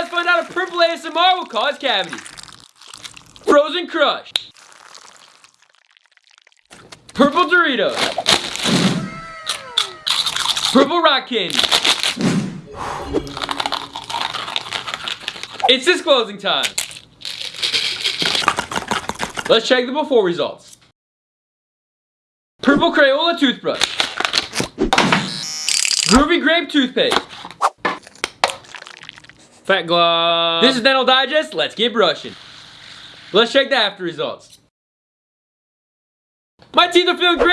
Let's find out if purple ASMR will cause cavities. Frozen Crush. Purple Doritos. Purple Rock Candy. It's disclosing time. Let's check the before results. Purple Crayola toothbrush. Groovy grape toothpaste. Fat glove. This is Dental Digest. Let's get brushing. Let's check the after results. My teeth are feeling great.